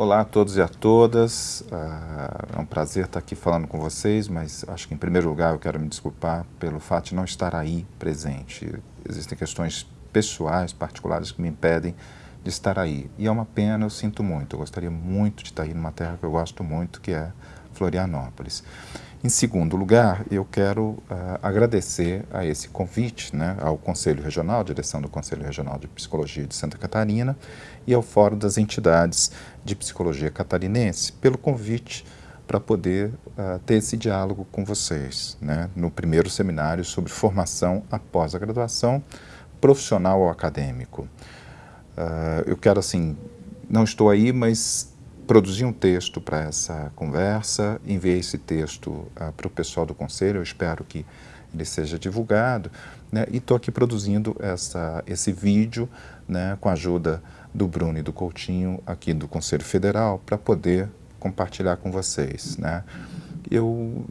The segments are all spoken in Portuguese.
Olá a todos e a todas, ah, é um prazer estar aqui falando com vocês, mas acho que em primeiro lugar eu quero me desculpar pelo fato de não estar aí presente. Existem questões pessoais, particulares que me impedem de estar aí. E é uma pena, eu sinto muito, eu gostaria muito de estar aí numa terra que eu gosto muito, que é Florianópolis. Em segundo lugar, eu quero uh, agradecer a esse convite, né, ao Conselho Regional, direção do Conselho Regional de Psicologia de Santa Catarina e ao Fórum das Entidades de Psicologia Catarinense, pelo convite para poder uh, ter esse diálogo com vocês, né, no primeiro seminário sobre formação após a graduação, profissional ou acadêmico. Uh, eu quero, assim, não estou aí, mas produzi um texto para essa conversa, enviei esse texto uh, para o pessoal do Conselho, eu espero que ele seja divulgado, né, e estou aqui produzindo essa, esse vídeo né, com a ajuda do Bruno e do Coutinho aqui do Conselho Federal para poder compartilhar com vocês. Né. Eu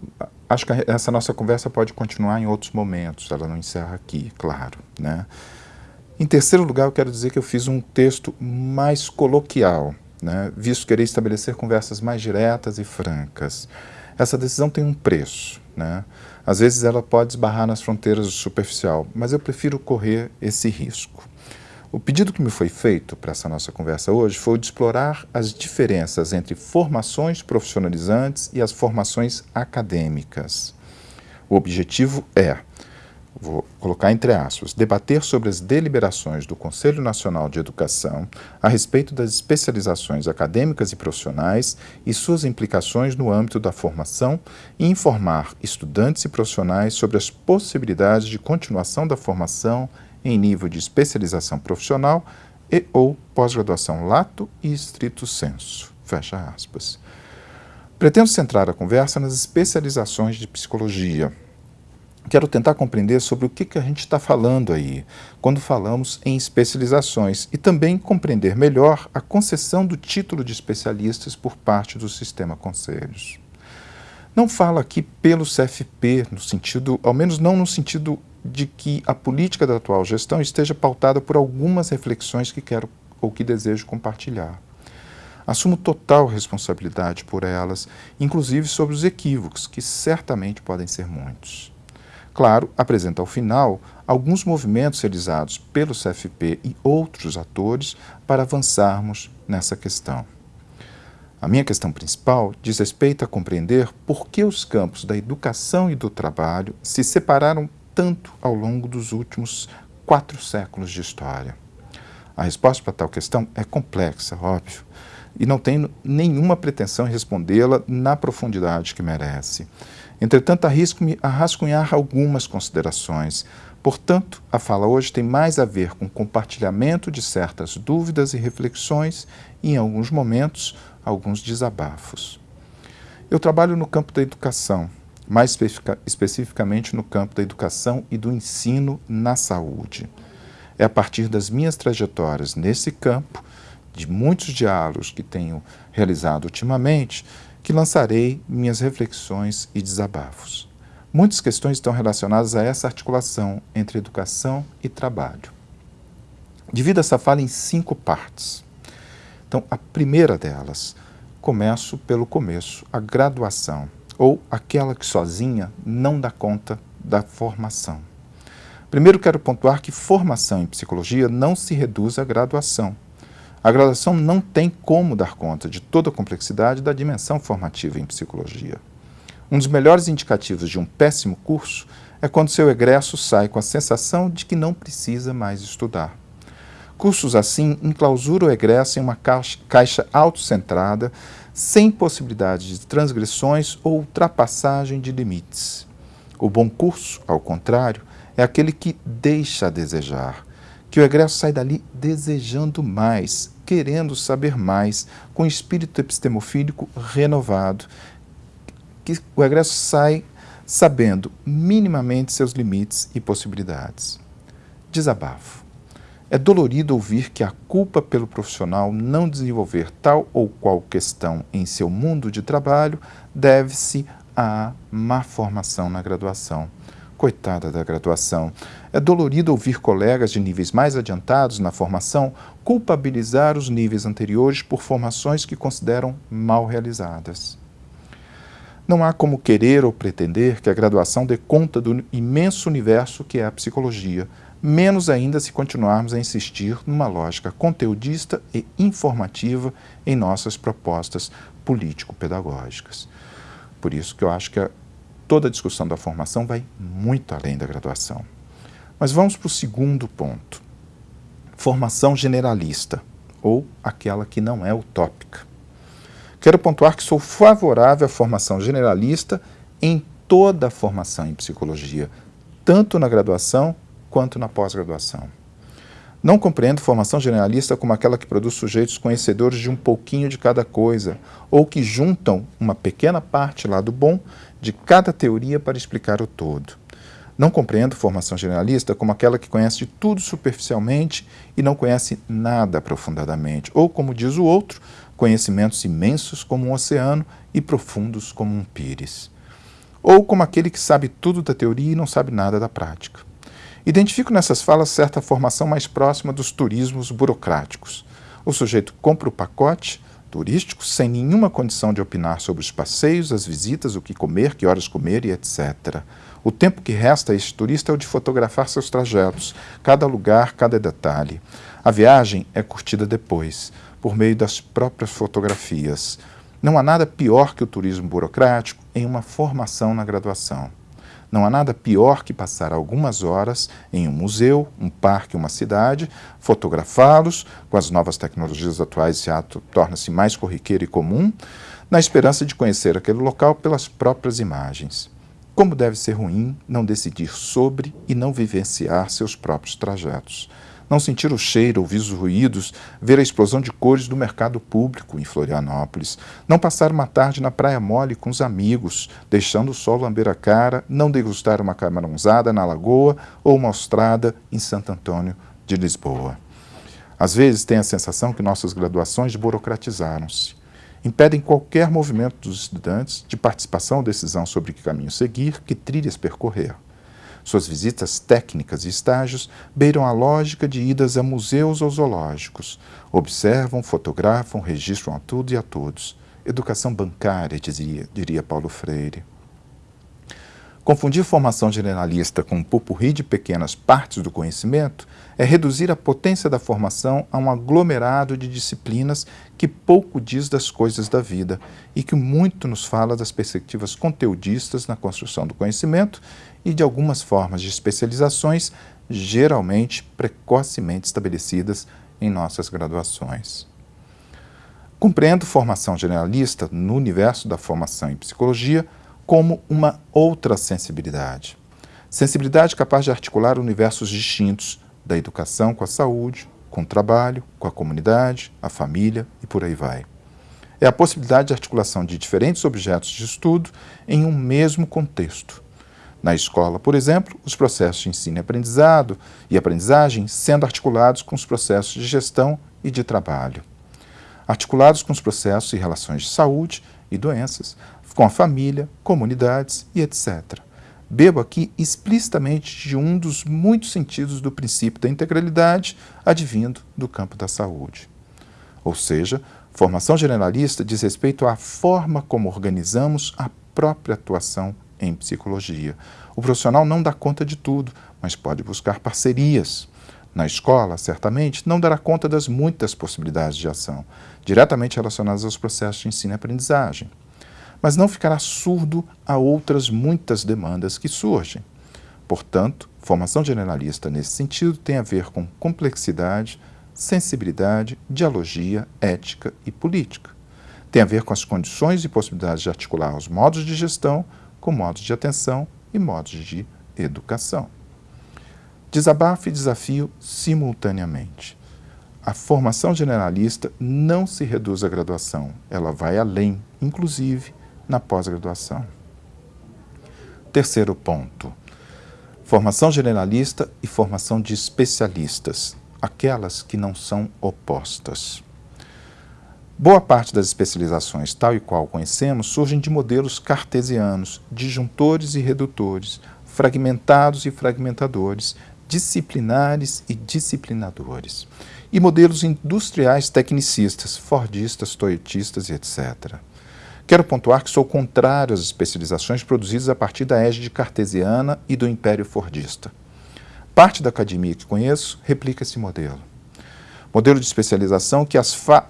acho que essa nossa conversa pode continuar em outros momentos, ela não encerra aqui, claro. Né. Em terceiro lugar, eu quero dizer que eu fiz um texto mais coloquial, né, visto querer estabelecer conversas mais diretas e francas. Essa decisão tem um preço. Né? Às vezes ela pode esbarrar nas fronteiras do superficial, mas eu prefiro correr esse risco. O pedido que me foi feito para essa nossa conversa hoje foi o de explorar as diferenças entre formações profissionalizantes e as formações acadêmicas. O objetivo é vou colocar entre aspas, debater sobre as deliberações do Conselho Nacional de Educação a respeito das especializações acadêmicas e profissionais e suas implicações no âmbito da formação e informar estudantes e profissionais sobre as possibilidades de continuação da formação em nível de especialização profissional e ou pós-graduação lato e estrito senso. Fecha aspas. Pretendo centrar a conversa nas especializações de psicologia, quero tentar compreender sobre o que, que a gente está falando aí, quando falamos em especializações, e também compreender melhor a concessão do título de especialistas por parte do sistema conselhos. Não falo aqui pelo CFP, no sentido, ao menos não no sentido de que a política da atual gestão esteja pautada por algumas reflexões que quero ou que desejo compartilhar. Assumo total responsabilidade por elas, inclusive sobre os equívocos, que certamente podem ser muitos. Claro, apresenta ao final alguns movimentos realizados pelo CFP e outros atores para avançarmos nessa questão. A minha questão principal diz respeito a compreender por que os campos da educação e do trabalho se separaram tanto ao longo dos últimos quatro séculos de história. A resposta para tal questão é complexa, óbvio, e não tenho nenhuma pretensão em respondê-la na profundidade que merece. Entretanto, arrisco-me a rascunhar algumas considerações. Portanto, a fala hoje tem mais a ver com compartilhamento de certas dúvidas e reflexões e, em alguns momentos, alguns desabafos. Eu trabalho no campo da educação, mais especificamente no campo da educação e do ensino na saúde. É a partir das minhas trajetórias nesse campo, de muitos diálogos que tenho realizado ultimamente, que lançarei minhas reflexões e desabafos. Muitas questões estão relacionadas a essa articulação entre educação e trabalho. Divido essa fala em cinco partes. Então, a primeira delas, começo pelo começo, a graduação, ou aquela que sozinha não dá conta da formação. Primeiro quero pontuar que formação em psicologia não se reduz à graduação. A graduação não tem como dar conta de toda a complexidade da dimensão formativa em psicologia. Um dos melhores indicativos de um péssimo curso é quando seu egresso sai com a sensação de que não precisa mais estudar. Cursos assim enclausuram o egresso em uma caixa, caixa autocentrada, sem possibilidade de transgressões ou ultrapassagem de limites. O bom curso, ao contrário, é aquele que deixa a desejar, que o egresso sai dali desejando mais, querendo saber mais, com espírito epistemofílico renovado, que o egresso sai sabendo minimamente seus limites e possibilidades. Desabafo. É dolorido ouvir que a culpa pelo profissional não desenvolver tal ou qual questão em seu mundo de trabalho deve-se à má formação na graduação, Coitada da graduação. É dolorido ouvir colegas de níveis mais adiantados na formação culpabilizar os níveis anteriores por formações que consideram mal realizadas. Não há como querer ou pretender que a graduação dê conta do imenso universo que é a psicologia, menos ainda se continuarmos a insistir numa lógica conteudista e informativa em nossas propostas político-pedagógicas. Por isso que eu acho que a toda a discussão da formação vai muito além da graduação. Mas vamos para o segundo ponto. Formação generalista, ou aquela que não é utópica. Quero pontuar que sou favorável à formação generalista em toda a formação em psicologia, tanto na graduação quanto na pós-graduação. Não compreendo formação generalista como aquela que produz sujeitos conhecedores de um pouquinho de cada coisa, ou que juntam uma pequena parte lá do bom de cada teoria para explicar o todo. Não compreendo formação generalista como aquela que conhece tudo superficialmente e não conhece nada aprofundadamente, ou, como diz o outro, conhecimentos imensos como um oceano e profundos como um pires. Ou como aquele que sabe tudo da teoria e não sabe nada da prática. Identifico nessas falas certa formação mais próxima dos turismos burocráticos. O sujeito compra o pacote, turístico sem nenhuma condição de opinar sobre os passeios, as visitas, o que comer, que horas comer e etc. O tempo que resta a este turista é o de fotografar seus trajetos, cada lugar, cada detalhe. A viagem é curtida depois, por meio das próprias fotografias. Não há nada pior que o turismo burocrático em uma formação na graduação. Não há nada pior que passar algumas horas em um museu, um parque, uma cidade, fotografá-los, com as novas tecnologias atuais esse ato torna-se mais corriqueiro e comum, na esperança de conhecer aquele local pelas próprias imagens. Como deve ser ruim não decidir sobre e não vivenciar seus próprios trajetos. Não sentir o cheiro, ouvir os ruídos, ver a explosão de cores do mercado público em Florianópolis, não passar uma tarde na praia mole com os amigos, deixando o sol lamber a cara, não degustar uma camarãozada na lagoa ou uma estrada em Santo Antônio de Lisboa. Às vezes tem a sensação que nossas graduações burocratizaram-se, impedem qualquer movimento dos estudantes de participação ou decisão sobre que caminho seguir, que trilhas percorrer. Suas visitas técnicas e estágios beiram a lógica de idas a museus ou zoológicos. Observam, fotografam, registram a tudo e a todos. Educação bancária, dizia, diria Paulo Freire. Confundir formação generalista com um pupurri de pequenas partes do conhecimento é reduzir a potência da formação a um aglomerado de disciplinas que pouco diz das coisas da vida e que muito nos fala das perspectivas conteudistas na construção do conhecimento e de algumas formas de especializações, geralmente precocemente estabelecidas em nossas graduações. Compreendo formação generalista no universo da formação em psicologia como uma outra sensibilidade. Sensibilidade capaz de articular universos distintos da educação com a saúde, com o trabalho, com a comunidade, a família e por aí vai. É a possibilidade de articulação de diferentes objetos de estudo em um mesmo contexto, na escola, por exemplo, os processos de ensino e aprendizado e aprendizagem sendo articulados com os processos de gestão e de trabalho. Articulados com os processos e relações de saúde e doenças, com a família, comunidades e etc. Bebo aqui explicitamente de um dos muitos sentidos do princípio da integralidade advindo do campo da saúde. Ou seja, formação generalista diz respeito à forma como organizamos a própria atuação em psicologia. O profissional não dá conta de tudo, mas pode buscar parcerias. Na escola, certamente, não dará conta das muitas possibilidades de ação, diretamente relacionadas aos processos de ensino e aprendizagem. Mas não ficará surdo a outras muitas demandas que surgem. Portanto, formação generalista nesse sentido tem a ver com complexidade, sensibilidade, dialogia, ética e política. Tem a ver com as condições e possibilidades de articular os modos de gestão com modos de atenção e modos de educação. Desabafo e desafio simultaneamente. A formação generalista não se reduz à graduação, ela vai além, inclusive na pós-graduação. Terceiro ponto, formação generalista e formação de especialistas, aquelas que não são opostas. Boa parte das especializações, tal e qual conhecemos, surgem de modelos cartesianos, disjuntores e redutores, fragmentados e fragmentadores, disciplinares e disciplinadores, e modelos industriais tecnicistas, fordistas, toyotistas e etc. Quero pontuar que sou contrário às especializações produzidas a partir da égide cartesiana e do império fordista. Parte da academia que conheço replica esse modelo. Modelo de especialização que,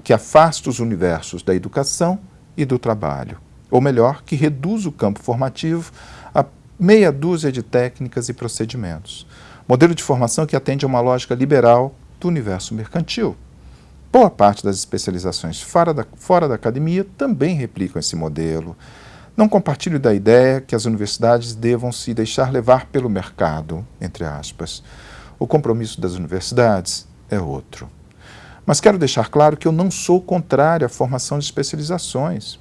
que afasta os universos da educação e do trabalho, ou melhor, que reduz o campo formativo a meia dúzia de técnicas e procedimentos. Modelo de formação que atende a uma lógica liberal do universo mercantil. Boa parte das especializações fora da, fora da academia também replicam esse modelo. Não compartilho da ideia que as universidades devam se deixar levar pelo mercado, entre aspas. O compromisso das universidades é outro. Mas quero deixar claro que eu não sou contrário à formação de especializações.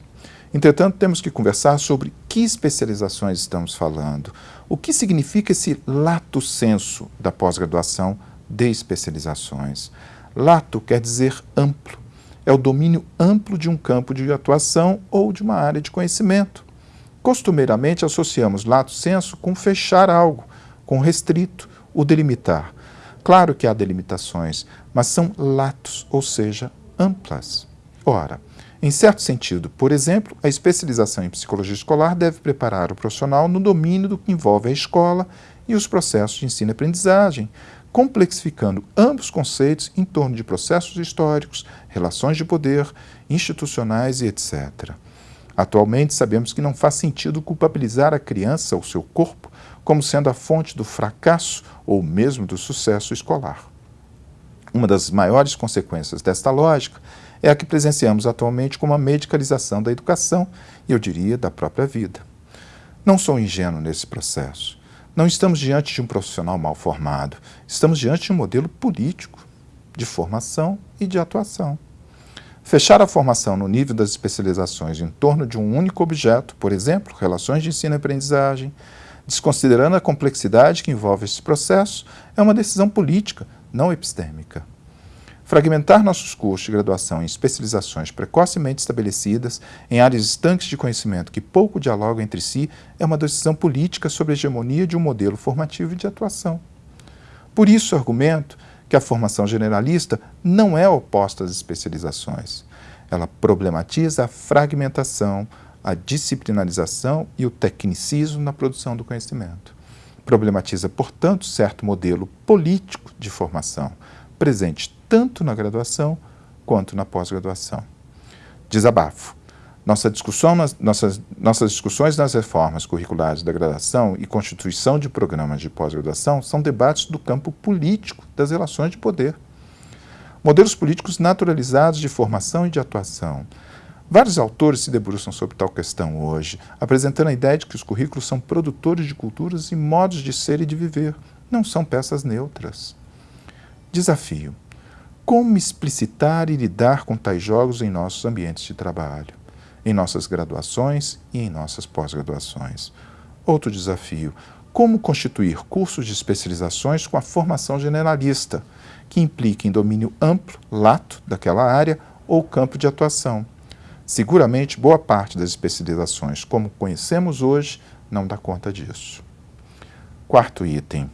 Entretanto, temos que conversar sobre que especializações estamos falando, o que significa esse lato senso da pós-graduação de especializações. Lato quer dizer amplo, é o domínio amplo de um campo de atuação ou de uma área de conhecimento. Costumeiramente associamos lato senso com fechar algo, com restrito, o delimitar. Claro que há delimitações, mas são latos, ou seja, amplas. Ora, em certo sentido, por exemplo, a especialização em psicologia escolar deve preparar o profissional no domínio do que envolve a escola e os processos de ensino-aprendizagem, complexificando ambos conceitos em torno de processos históricos, relações de poder, institucionais e etc. Atualmente, sabemos que não faz sentido culpabilizar a criança ou seu corpo como sendo a fonte do fracasso ou mesmo do sucesso escolar. Uma das maiores consequências desta lógica é a que presenciamos atualmente como a medicalização da educação e, eu diria, da própria vida. Não sou ingênuo nesse processo. Não estamos diante de um profissional mal formado, estamos diante de um modelo político de formação e de atuação. Fechar a formação no nível das especializações em torno de um único objeto, por exemplo, relações de ensino e aprendizagem, desconsiderando a complexidade que envolve esse processo, é uma decisão política, não epistêmica. Fragmentar nossos cursos de graduação em especializações precocemente estabelecidas em áreas estanques de conhecimento que pouco dialogam entre si é uma decisão política sobre a hegemonia de um modelo formativo e de atuação. Por isso, argumento que a formação generalista não é oposta às especializações. Ela problematiza a fragmentação, a disciplinarização e o tecnicismo na produção do conhecimento. Problematiza, portanto, certo modelo político de formação, presente tanto na graduação quanto na pós-graduação. Desabafo. Nossa discussão nas, nossas, nossas discussões nas reformas curriculares da graduação e constituição de programas de pós-graduação são debates do campo político das relações de poder. Modelos políticos naturalizados de formação e de atuação. Vários autores se debruçam sobre tal questão hoje, apresentando a ideia de que os currículos são produtores de culturas e modos de ser e de viver, não são peças neutras. Desafio. Como explicitar e lidar com tais jogos em nossos ambientes de trabalho? em nossas graduações e em nossas pós-graduações. Outro desafio, como constituir cursos de especializações com a formação generalista, que implique em domínio amplo, lato, daquela área ou campo de atuação. Seguramente, boa parte das especializações, como conhecemos hoje, não dá conta disso. Quarto item,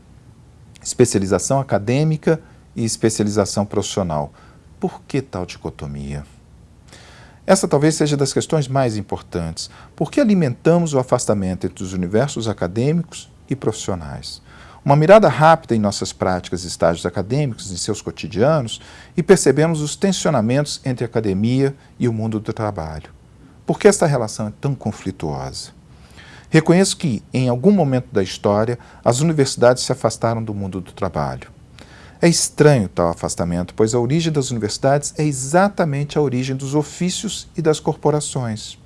especialização acadêmica e especialização profissional. Por que tal dicotomia? Essa talvez seja das questões mais importantes. Por que alimentamos o afastamento entre os universos acadêmicos e profissionais? Uma mirada rápida em nossas práticas e estágios acadêmicos, em seus cotidianos, e percebemos os tensionamentos entre a academia e o mundo do trabalho. Por que esta relação é tão conflituosa? Reconheço que, em algum momento da história, as universidades se afastaram do mundo do trabalho. É estranho tal afastamento, pois a origem das universidades é exatamente a origem dos ofícios e das corporações.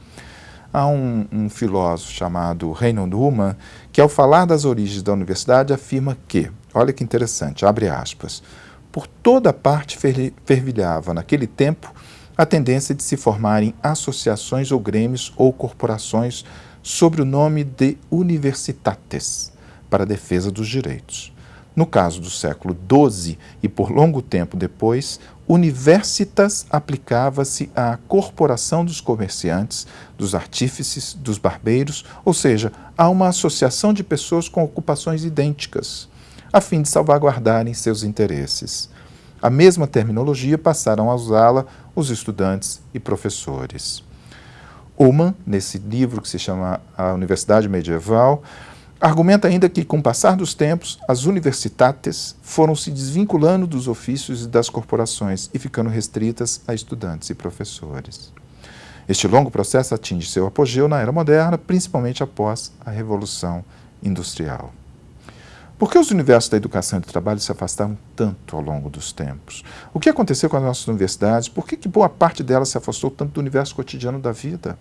Há um, um filósofo chamado Reinhold Humann que, ao falar das origens da universidade, afirma que, olha que interessante, abre aspas, por toda parte fervilhava naquele tempo a tendência de se formarem associações ou grêmios ou corporações sob o nome de universitates, para a defesa dos direitos. No caso do século XII e por longo tempo depois, Universitas aplicava-se à corporação dos comerciantes, dos artífices, dos barbeiros, ou seja, a uma associação de pessoas com ocupações idênticas, a fim de salvaguardarem seus interesses. A mesma terminologia passaram a usá-la os estudantes e professores. Ullmann, nesse livro que se chama A Universidade Medieval, argumenta ainda que, com o passar dos tempos, as universitates foram se desvinculando dos ofícios e das corporações e ficando restritas a estudantes e professores. Este longo processo atinge seu apogeu na era moderna, principalmente após a Revolução Industrial. Por que os universos da educação e do trabalho se afastaram tanto ao longo dos tempos? O que aconteceu com as nossas universidades? Por que, que boa parte delas se afastou tanto do universo cotidiano da vida?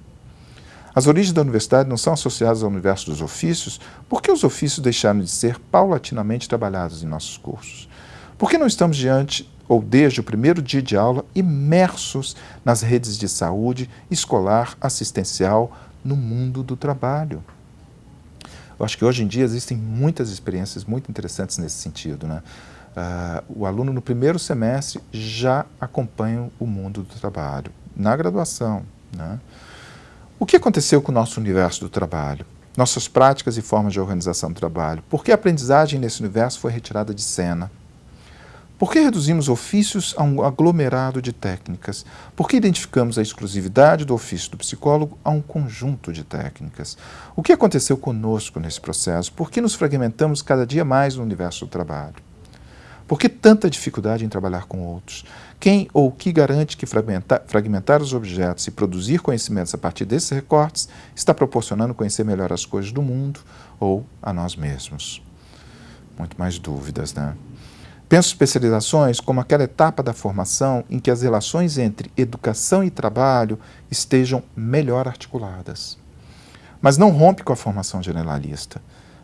As origens da universidade não são associadas ao universo dos ofícios, por que os ofícios deixaram de ser paulatinamente trabalhados em nossos cursos? Por que não estamos diante ou desde o primeiro dia de aula imersos nas redes de saúde, escolar, assistencial, no mundo do trabalho? Eu acho que hoje em dia existem muitas experiências muito interessantes nesse sentido. Né? Uh, o aluno no primeiro semestre já acompanha o mundo do trabalho, na graduação. Né? O que aconteceu com o nosso universo do trabalho? Nossas práticas e formas de organização do trabalho? Por que a aprendizagem nesse universo foi retirada de cena? Por que reduzimos ofícios a um aglomerado de técnicas? Por que identificamos a exclusividade do ofício do psicólogo a um conjunto de técnicas? O que aconteceu conosco nesse processo? Por que nos fragmentamos cada dia mais no universo do trabalho? Por que tanta dificuldade em trabalhar com outros? Quem ou que garante que fragmentar, fragmentar os objetos e produzir conhecimentos a partir desses recortes está proporcionando conhecer melhor as coisas do mundo ou a nós mesmos? Muito mais dúvidas, né? Penso especializações como aquela etapa da formação em que as relações entre educação e trabalho estejam melhor articuladas. Mas não rompe com a formação generalista.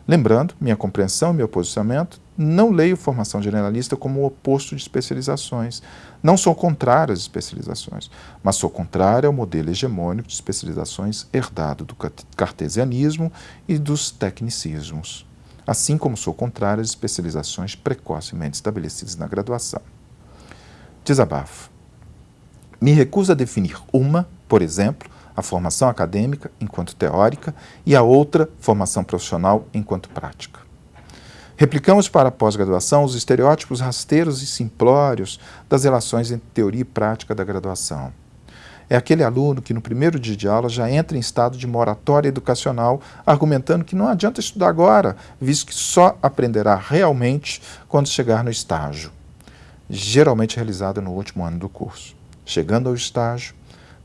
Lembrando, minha compreensão e meu posicionamento, não leio formação generalista como o oposto de especializações. Não sou contrário às especializações, mas sou contrário ao modelo hegemônico de especializações herdado do cartesianismo e dos tecnicismos assim como sou contrário às especializações precocemente estabelecidas na graduação. Desabafo. Me recuso a definir uma, por exemplo, a formação acadêmica enquanto teórica e a outra, formação profissional enquanto prática. Replicamos para a pós-graduação os estereótipos rasteiros e simplórios das relações entre teoria e prática da graduação é aquele aluno que no primeiro dia de aula já entra em estado de moratória educacional, argumentando que não adianta estudar agora, visto que só aprenderá realmente quando chegar no estágio, geralmente realizado no último ano do curso. Chegando ao estágio,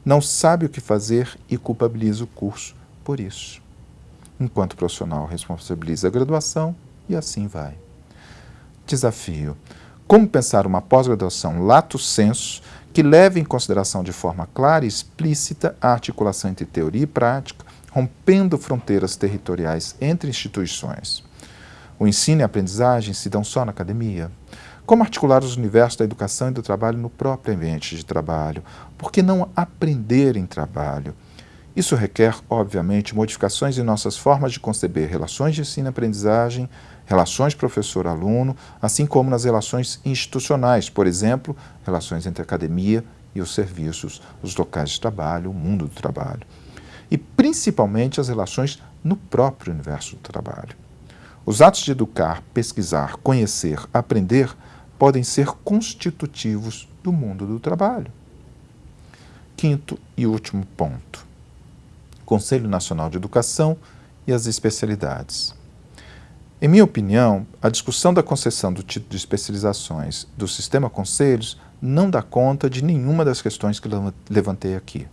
não sabe o que fazer e culpabiliza o curso por isso. Enquanto profissional, responsabiliza a graduação e assim vai. Desafio. Como pensar uma pós-graduação lato senso que leve em consideração de forma clara e explícita a articulação entre teoria e prática, rompendo fronteiras territoriais entre instituições. O ensino e a aprendizagem se dão só na academia? Como articular os universos da educação e do trabalho no próprio ambiente de trabalho? Por que não aprender em trabalho? Isso requer, obviamente, modificações em nossas formas de conceber relações de ensino-aprendizagem, relações professor-aluno, assim como nas relações institucionais, por exemplo, relações entre a academia e os serviços, os locais de trabalho, o mundo do trabalho. E principalmente as relações no próprio universo do trabalho. Os atos de educar, pesquisar, conhecer, aprender podem ser constitutivos do mundo do trabalho. Quinto e último ponto. Conselho Nacional de Educação e as especialidades. Em minha opinião, a discussão da concessão do título de especializações do sistema conselhos não dá conta de nenhuma das questões que levantei aqui.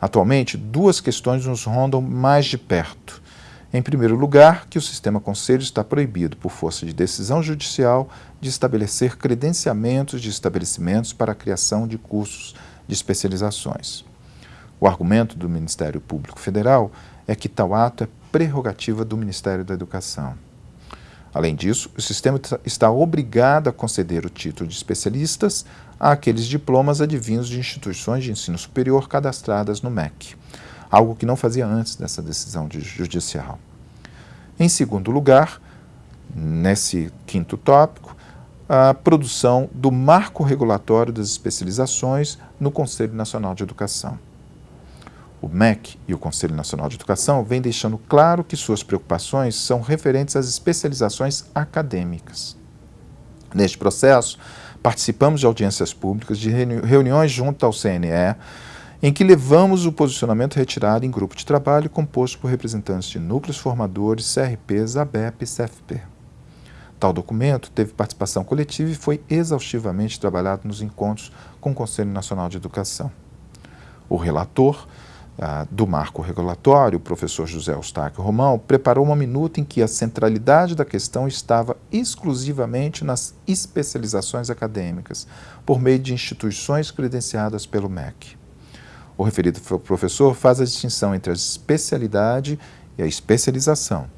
Atualmente, duas questões nos rondam mais de perto. Em primeiro lugar, que o sistema conselhos está proibido, por força de decisão judicial, de estabelecer credenciamentos de estabelecimentos para a criação de cursos de especializações. O argumento do Ministério Público Federal é que tal ato é prerrogativa do Ministério da Educação. Além disso, o sistema está obrigado a conceder o título de especialistas àqueles diplomas advindos de instituições de ensino superior cadastradas no MEC, algo que não fazia antes dessa decisão judicial. Em segundo lugar, nesse quinto tópico, a produção do marco regulatório das especializações no Conselho Nacional de Educação. O MEC e o Conselho Nacional de Educação vêm deixando claro que suas preocupações são referentes às especializações acadêmicas. Neste processo, participamos de audiências públicas, de reuniões junto ao CNE, em que levamos o posicionamento retirado em grupo de trabalho composto por representantes de núcleos formadores, CRPs, ABEP e CFP. Tal documento teve participação coletiva e foi exaustivamente trabalhado nos encontros com o Conselho Nacional de Educação. O relator ah, do marco regulatório, o professor José Eustáquio Romão, preparou uma minuta em que a centralidade da questão estava exclusivamente nas especializações acadêmicas, por meio de instituições credenciadas pelo MEC. O referido professor faz a distinção entre a especialidade e a especialização.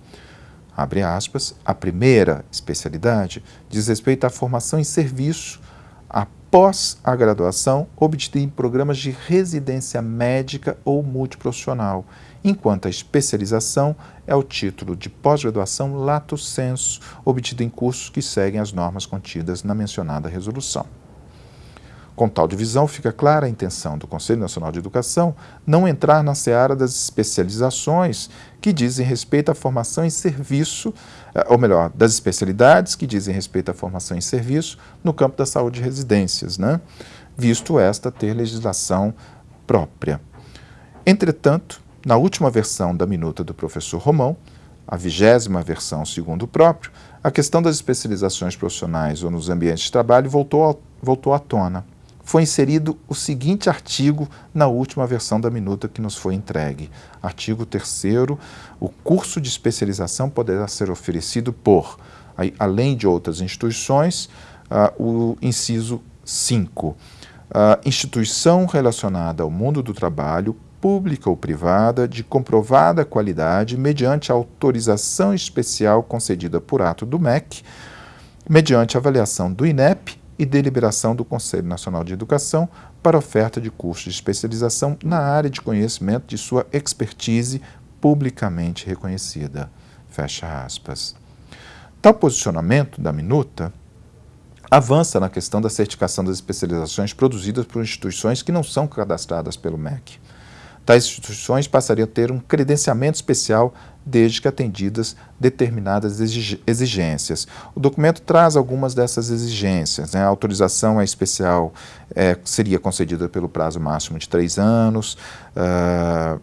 Abre aspas, a primeira especialidade diz respeito à formação em serviço após a graduação obtida em programas de residência médica ou multiprofissional, enquanto a especialização é o título de pós-graduação lato sensu, obtido em cursos que seguem as normas contidas na mencionada resolução. Com tal divisão, fica clara a intenção do Conselho Nacional de Educação não entrar na seara das especializações que dizem respeito à formação em serviço, eh, ou melhor, das especialidades que dizem respeito à formação em serviço no campo da saúde e residências, né? visto esta ter legislação própria. Entretanto, na última versão da minuta do professor Romão, a vigésima versão segundo o próprio, a questão das especializações profissionais ou nos ambientes de trabalho voltou, voltou à tona foi inserido o seguinte artigo na última versão da minuta que nos foi entregue. Artigo 3 o curso de especialização poderá ser oferecido por, além de outras instituições, uh, o inciso 5, uh, instituição relacionada ao mundo do trabalho, pública ou privada, de comprovada qualidade, mediante autorização especial concedida por ato do MEC, mediante avaliação do INEP e deliberação do Conselho Nacional de Educação para oferta de cursos de especialização na área de conhecimento de sua expertise publicamente reconhecida. Fecha aspas. Tal posicionamento da minuta avança na questão da certificação das especializações produzidas por instituições que não são cadastradas pelo MEC. Tais instituições passariam a ter um credenciamento especial desde que atendidas determinadas exigências. O documento traz algumas dessas exigências. Né? A autorização é especial é, seria concedida pelo prazo máximo de três anos, uh,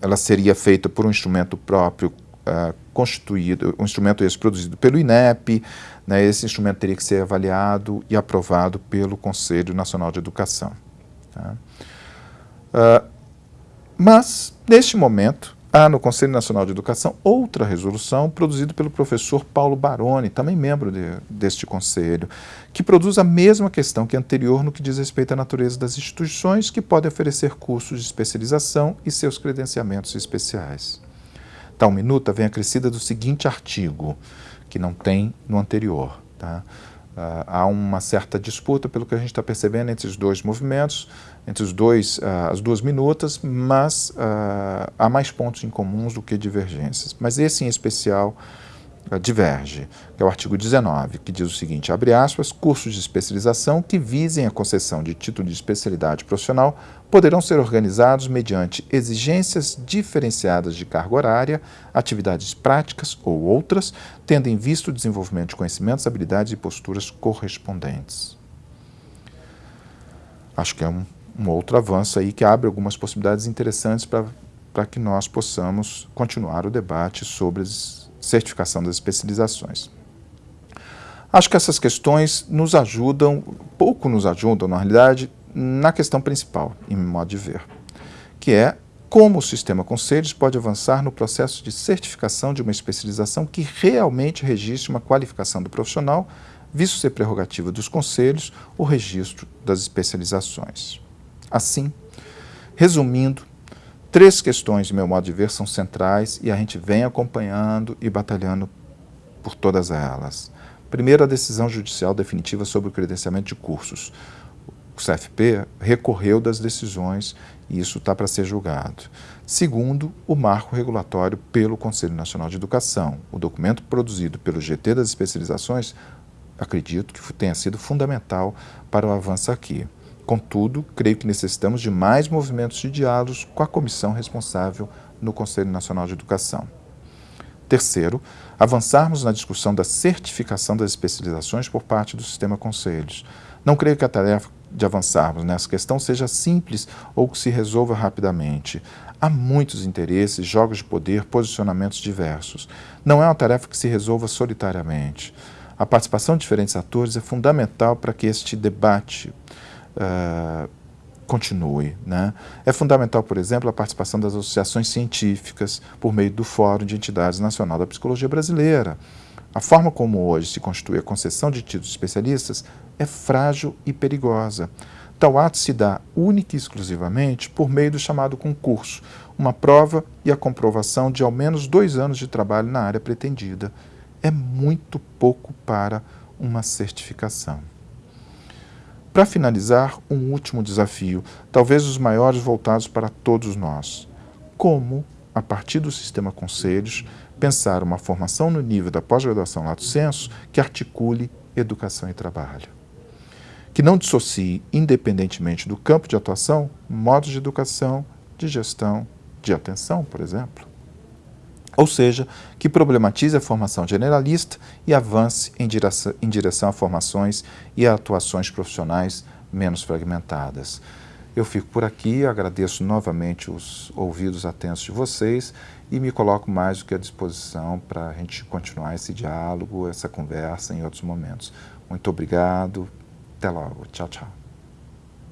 ela seria feita por um instrumento próprio uh, constituído, um instrumento esse produzido pelo INEP, né? esse instrumento teria que ser avaliado e aprovado pelo Conselho Nacional de Educação. Tá? Uh, mas, neste momento, há no Conselho Nacional de Educação outra resolução produzida pelo professor Paulo Baroni, também membro de, deste conselho, que produz a mesma questão que anterior no que diz respeito à natureza das instituições que podem oferecer cursos de especialização e seus credenciamentos especiais. Tal minuta vem acrescida do seguinte artigo, que não tem no anterior. Tá? Uh, há uma certa disputa, pelo que a gente está percebendo, entre os dois movimentos, entre os dois, uh, as duas minutas, mas uh, há mais pontos em comuns do que divergências. Mas esse em especial diverge, que é o artigo 19, que diz o seguinte, abre aspas, cursos de especialização que visem a concessão de título de especialidade profissional poderão ser organizados mediante exigências diferenciadas de carga horária, atividades práticas ou outras, tendo em vista o desenvolvimento de conhecimentos, habilidades e posturas correspondentes. Acho que é um, um outro avanço aí que abre algumas possibilidades interessantes para que nós possamos continuar o debate sobre as certificação das especializações. Acho que essas questões nos ajudam, pouco nos ajudam, na realidade, na questão principal, em modo de ver, que é como o sistema conselhos pode avançar no processo de certificação de uma especialização que realmente registre uma qualificação do profissional, visto ser prerrogativa dos conselhos o registro das especializações. Assim, resumindo, Três questões, de meu modo de ver, são centrais e a gente vem acompanhando e batalhando por todas elas. Primeiro, a decisão judicial definitiva sobre o credenciamento de cursos. O CFP recorreu das decisões e isso está para ser julgado. Segundo, o marco regulatório pelo Conselho Nacional de Educação. O documento produzido pelo GT das especializações acredito que tenha sido fundamental para o avanço aqui. Contudo, creio que necessitamos de mais movimentos de diálogo com a comissão responsável no Conselho Nacional de Educação. Terceiro, avançarmos na discussão da certificação das especializações por parte do sistema conselhos. Não creio que a tarefa de avançarmos nessa questão seja simples ou que se resolva rapidamente. Há muitos interesses, jogos de poder, posicionamentos diversos. Não é uma tarefa que se resolva solitariamente. A participação de diferentes atores é fundamental para que este debate uh, continue. Né? É fundamental, por exemplo, a participação das associações científicas por meio do Fórum de Entidades Nacional da Psicologia Brasileira. A forma como hoje se constitui a concessão de títulos especialistas é frágil e perigosa. Tal ato se dá única e exclusivamente por meio do chamado concurso, uma prova e a comprovação de ao menos dois anos de trabalho na área pretendida. É muito pouco para uma certificação. Para finalizar, um último desafio, talvez os maiores voltados para todos nós. Como, a partir do sistema conselhos, pensar uma formação no nível da pós-graduação lato senso que articule educação e trabalho. Que não dissocie, independentemente do campo de atuação, modos de educação, de gestão, de atenção, por exemplo ou seja, que problematize a formação generalista e avance em direção, em direção a formações e a atuações profissionais menos fragmentadas. Eu fico por aqui, agradeço novamente os ouvidos atentos de vocês e me coloco mais do que à disposição para a gente continuar esse diálogo, essa conversa em outros momentos. Muito obrigado, até logo, tchau, tchau.